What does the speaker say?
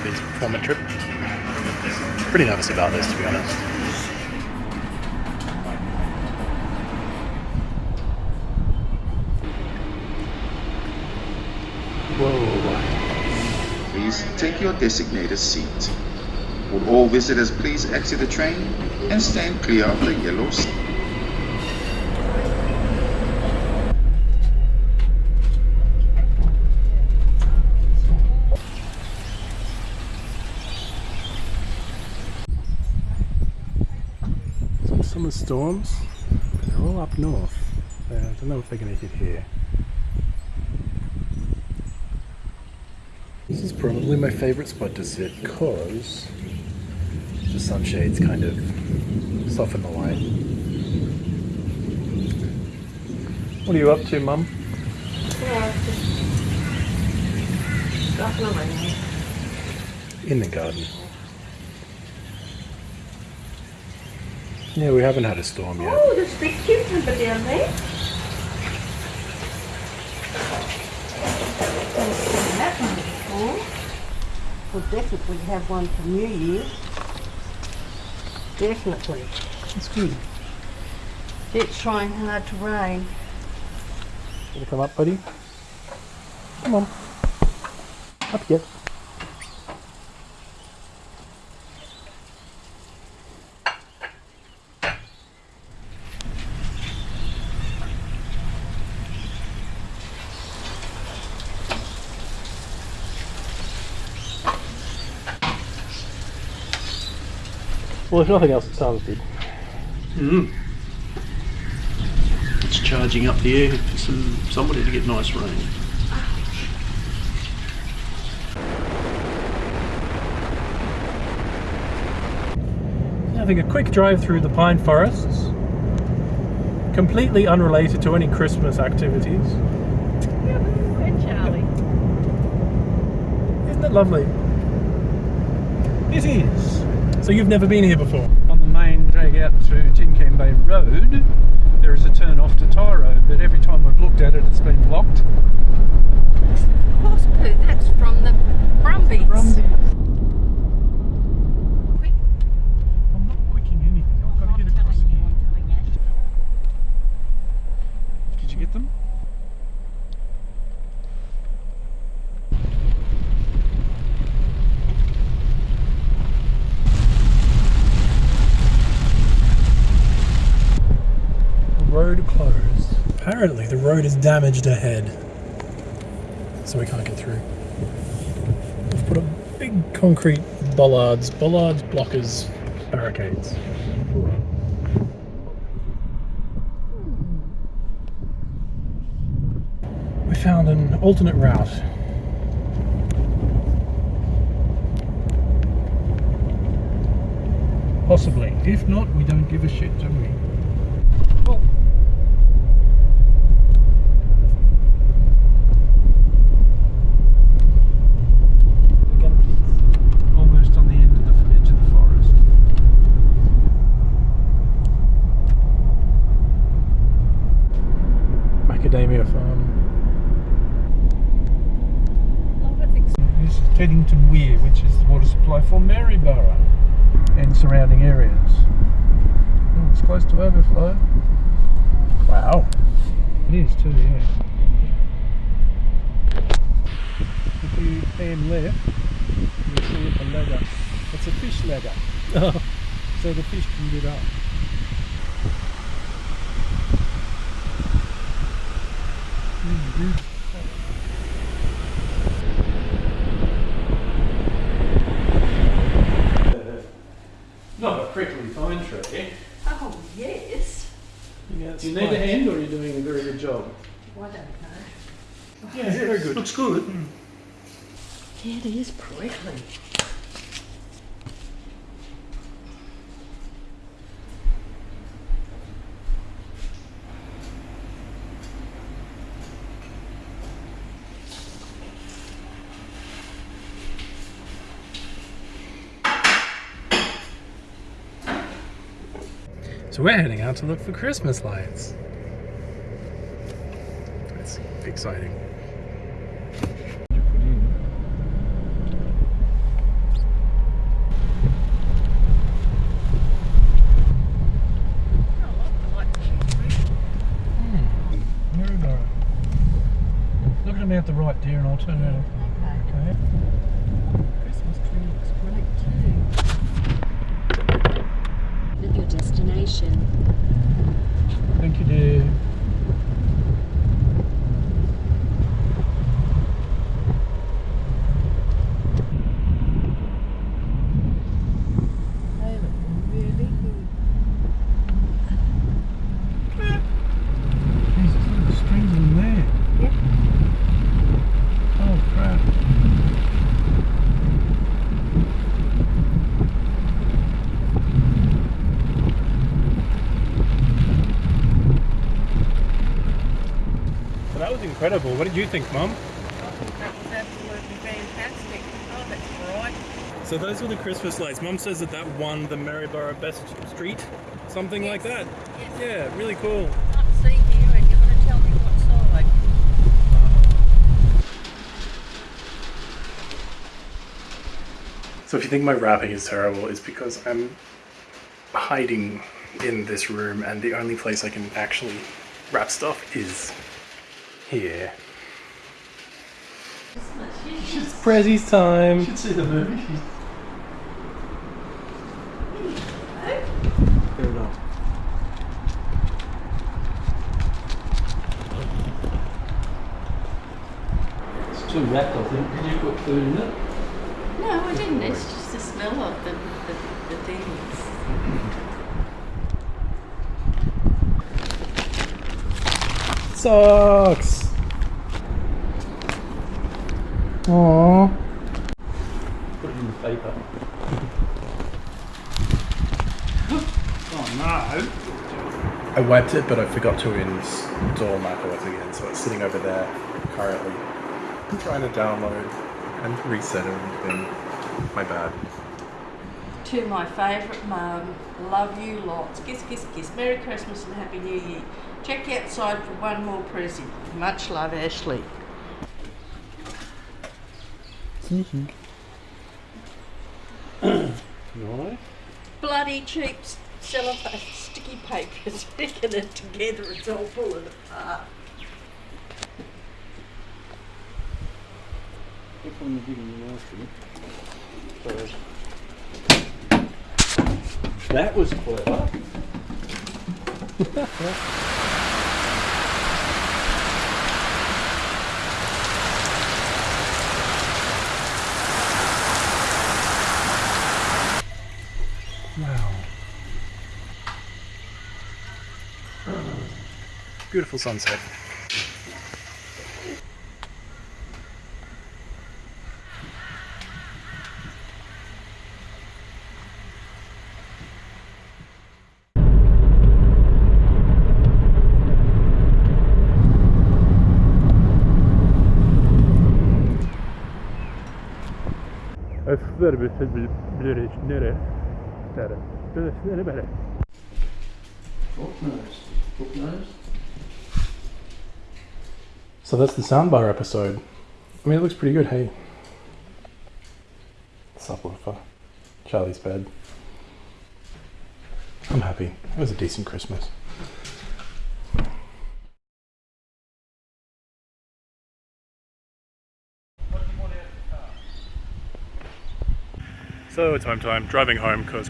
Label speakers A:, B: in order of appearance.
A: through this performance trip. Pretty nervous about this, to be honest.
B: Whoa. Please take your designated seat. Would all visitors please exit the train and stand clear of the yellow
A: summer storms. They're all up north. Uh, I don't know if they're going to hit here. This is probably my favourite spot to sit because the sunshades kind of soften the light. What are you up to, Mum?
C: Yeah, just
A: In the garden. Yeah, we haven't had a storm yet.
C: Oh, there's a big cucumber down there. Eh? Haven't that one before. We'll definitely have one for New Year. Definitely.
A: That's good.
C: It's trying hard to rain.
A: Gonna come up, buddy? Come on. Up here. Well, if nothing else, it sounds good.
D: Mm. It's charging up the air for some somebody to get nice rain.
A: Having a quick drive through the pine forests, completely unrelated to any Christmas activities.
C: Charlie.
A: Isn't it lovely? It is. So you've never been here before?
D: On the main drag out to Tin Bay Road, there is a turn off to Tiaro, but every time I've looked at it, it's been blocked.
C: Horse poo, that's from the Brumbies. Quick.
A: I'm not quicking anything. I've got to get across
C: telling you,
A: here.
C: I'm telling you.
D: Did you get them?
A: Road closed. Apparently the road is damaged ahead. So we can't get through. We've put up big concrete bollards, bollards, blockers, barricades. We found an alternate route. Possibly. If not, we don't give a shit, do we? Well, again, please.
D: Almost on the end of the edge of the forest.
A: Macadamia farm.
D: This is Teddington Weir, which the supply for Maryborough and surrounding areas. Oh, it's close to overflow.
A: Wow.
D: It is too, yeah. If you pan left, you'll see a ladder. It's a fish ladder, so the fish can get up. Mm, Not a prickly pine tree.
C: Oh, yes.
D: Do you need a hand or you're you doing a very good job?
C: I don't know.
D: Yeah, very good. Looks good.
C: Yeah, it is prickly.
A: So we're heading out to look for Christmas lights. That's exciting.
C: Mm. Look
D: at them out the right there
C: and
D: I'll turn around.
A: So that was incredible. What did you think, Mum?
C: That was absolutely fantastic. Oh, that's bright.
A: So those were the Christmas lights. Mum says that that won the Maryborough Best Street, something like that.
C: Yes.
A: Yeah, really cool.
C: Can't see you and you're going to tell me what side.
A: So if you think my wrapping is terrible, it's because I'm hiding in this room and the only place I can actually wrap stuff is here. It's Prezzy's time.
D: should see the movie. Fair enough. It's too wrapped, I think. Did you put food in it?
E: No, I didn't. It's just the smell of the, the, the things.
A: Socks. Aww.
D: Put it in the paper. oh no!
A: I wiped it, but I forgot to install macOS again, so it's sitting over there currently. I'm trying to download and reset everything. My bad.
C: To my favourite mum, love you lots. Kiss, kiss, kiss. Merry Christmas and Happy New Year. Check outside for one more present. Much love, Ashley.
D: Nice.
C: Bloody cheap cellophane sticky paper sticking it together. It's all pulling apart.
D: Which one you giving your nasty? That was clever.
A: Beautiful sunset.
D: Eskilər bilsəz şey bilirik nere, nere. Belə, nere belə. Çok nice, çok nice.
A: So that's the soundbar episode. I mean, it looks pretty good, hey. Subwoofer. Charlie's bed. I'm happy. It was a decent Christmas. So it's home time, driving home because